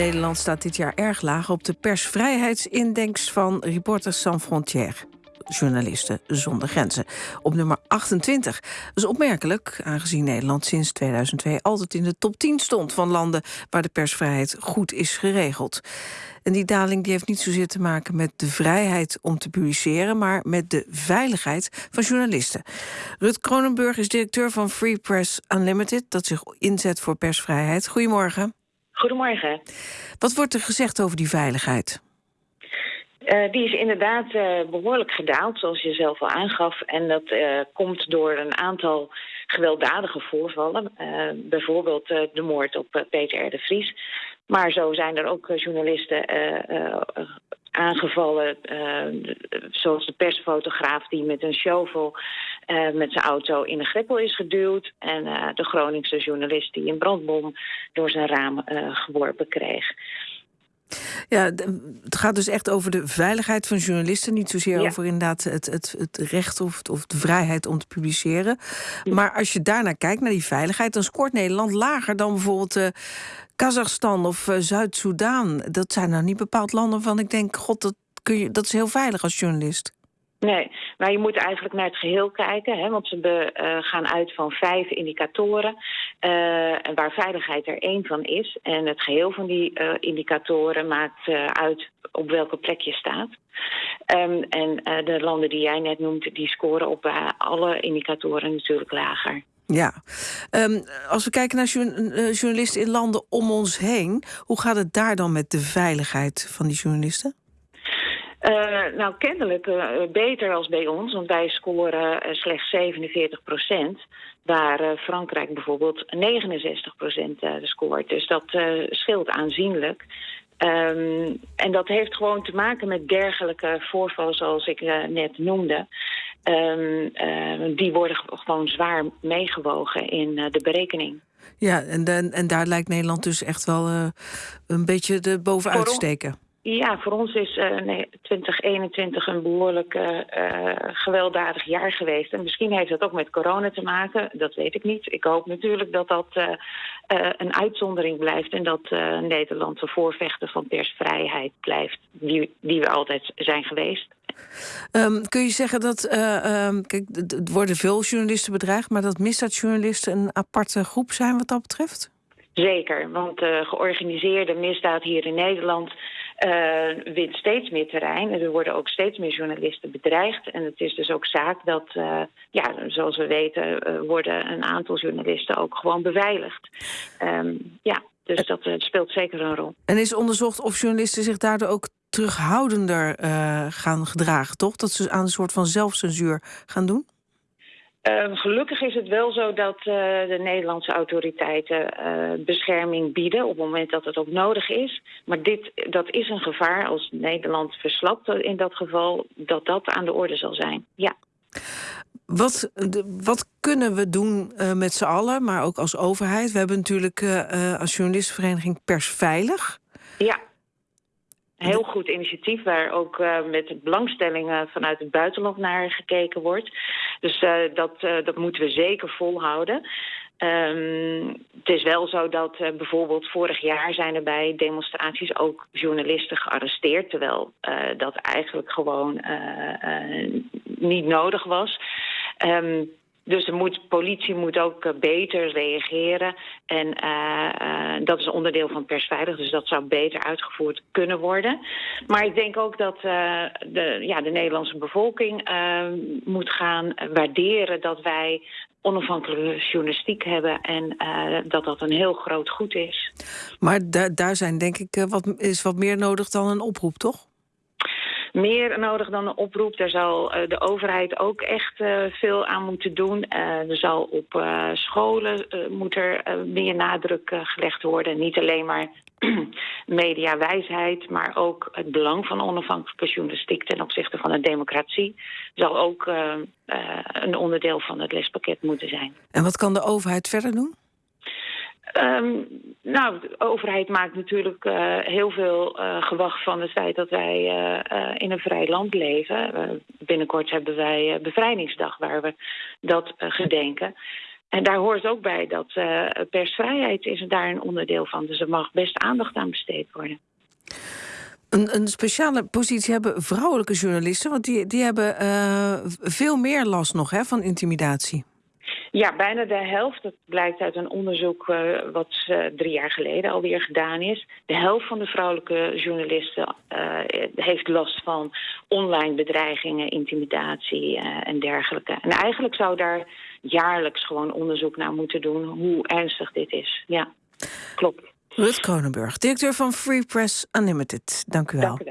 Nederland staat dit jaar erg laag op de persvrijheidsindex van Reporters Sans Frontières. Journalisten zonder grenzen. Op nummer 28. Dat is opmerkelijk, aangezien Nederland sinds 2002 altijd in de top 10 stond van landen waar de persvrijheid goed is geregeld. En die daling die heeft niet zozeer te maken met de vrijheid om te publiceren, maar met de veiligheid van journalisten. Rut Kronenburg is directeur van Free Press Unlimited, dat zich inzet voor persvrijheid. Goedemorgen. Goedemorgen. Wat wordt er gezegd over die veiligheid? Uh, die is inderdaad uh, behoorlijk gedaald, zoals je zelf al aangaf. En dat uh, komt door een aantal gewelddadige voorvallen. bijvoorbeeld de moord op Peter R. de Vries. Maar zo zijn er ook journalisten aangevallen, zoals de persfotograaf die met een shovel met zijn auto in een greppel is geduwd. En de Groningse journalist die een brandbom door zijn raam geworpen kreeg. Ja, het gaat dus echt over de veiligheid van journalisten. Niet zozeer over inderdaad het, het, het recht of, of de vrijheid om te publiceren. Maar als je daarnaar kijkt, naar die veiligheid, dan scoort Nederland lager dan bijvoorbeeld uh, Kazachstan of uh, Zuid-Soedan. Dat zijn nou niet bepaald landen van ik denk, god, dat, kun je, dat is heel veilig als journalist. Nee, maar je moet eigenlijk naar het geheel kijken. Hè, want ze uh, gaan uit van vijf indicatoren. Uh, waar veiligheid er één van is. En het geheel van die uh, indicatoren maakt uit op welke plek je staat. Um, en de landen die jij net noemt, die scoren op alle indicatoren natuurlijk lager. Ja, um, als we kijken naar journalisten in landen om ons heen, hoe gaat het daar dan met de veiligheid van die journalisten? Uh, nou, kennelijk uh, beter als bij ons, want wij scoren uh, slechts 47 procent. Waar Frankrijk bijvoorbeeld 69 procent scoort. Dus dat scheelt aanzienlijk. Um, en dat heeft gewoon te maken met dergelijke voorvallen zoals ik net noemde. Um, die worden gewoon zwaar meegewogen in de berekening. Ja, en, en, en daar lijkt Nederland dus echt wel een beetje de bovenuit te steken. Ja, voor ons is uh, nee, 2021 een behoorlijk uh, gewelddadig jaar geweest. En misschien heeft dat ook met corona te maken, dat weet ik niet. Ik hoop natuurlijk dat dat uh, een uitzondering blijft... en dat Nederland de voorvechter van persvrijheid blijft... die, die we altijd zijn geweest. Um, kun je zeggen dat, um, kijk, er worden veel journalisten bedreigd... maar dat misdaadjournalisten een aparte groep zijn wat dat betreft? Zeker, want de georganiseerde misdaad hier in Nederland uh, wint steeds meer terrein. En er worden ook steeds meer journalisten bedreigd. En het is dus ook zaak dat, uh, ja, zoals we weten, uh, worden een aantal journalisten ook gewoon beveiligd. Um, ja, dus dat speelt zeker een rol. En is onderzocht of journalisten zich daardoor ook terughoudender gaan gedragen, toch? Dat ze aan een soort van zelfcensuur gaan doen? Uh, gelukkig is het wel zo dat uh, de Nederlandse autoriteiten uh, bescherming bieden op het moment dat het ook nodig is. Maar dit, dat is een gevaar als Nederland verslapt in dat geval, dat dat aan de orde zal zijn. Ja. Wat, wat kunnen we doen met z'n allen, maar ook als overheid? We hebben natuurlijk als journalistenvereniging Persveilig. Ja. Heel goed initiatief waar ook uh, met belangstelling vanuit het buitenland naar gekeken wordt. Dus uh, dat, uh, dat moeten we zeker volhouden. Um, het is wel zo dat bijvoorbeeld vorig jaar zijn er bij demonstraties ook journalisten gearresteerd, terwijl dat eigenlijk gewoon niet nodig was. Um, dus de politie moet ook uh, beter reageren. En uh, uh, dat is onderdeel van persveilig, dus dat zou beter uitgevoerd kunnen worden. Maar ik denk ook dat de, ja, de Nederlandse bevolking moet gaan waarderen dat wij onafhankelijke journalistiek hebben en dat dat een heel groot goed is. Maar daar zijn denk ik wat, is wat meer nodig dan een oproep, toch? Meer nodig dan een oproep. Daar zal uh, de overheid ook echt uh, veel aan moeten doen. Uh, er zal op scholen moet er meer nadruk gelegd worden. Niet alleen maar mediawijsheid, maar ook het belang van onafhankelijke journalistiek ten opzichte van de democratie zal ook een onderdeel van het lespakket moeten zijn. En wat kan de overheid verder doen? Um, nou, de overheid maakt natuurlijk uh, heel veel uh, gewacht van het feit dat wij uh, in een vrij land leven. binnenkort hebben wij bevrijdingsdag waar we dat gedenken. En daar hoort ook bij dat persvrijheid is daar een onderdeel van. Dus er mag best aandacht aan besteed worden. Een, een speciale positie hebben vrouwelijke journalisten, want die, die hebben veel meer last nog hè, van intimidatie. Ja, bijna de helft. Dat blijkt uit een onderzoek uh, wat uh, drie jaar geleden alweer gedaan is. De helft van de vrouwelijke journalisten uh, heeft last van online bedreigingen, intimidatie en dergelijke. En eigenlijk zou daar jaarlijks gewoon onderzoek naar moeten doen hoe ernstig dit is. Ja, klopt. Rut Kronenburg, directeur van Free Press Unlimited. Dank u wel. Dank u wel.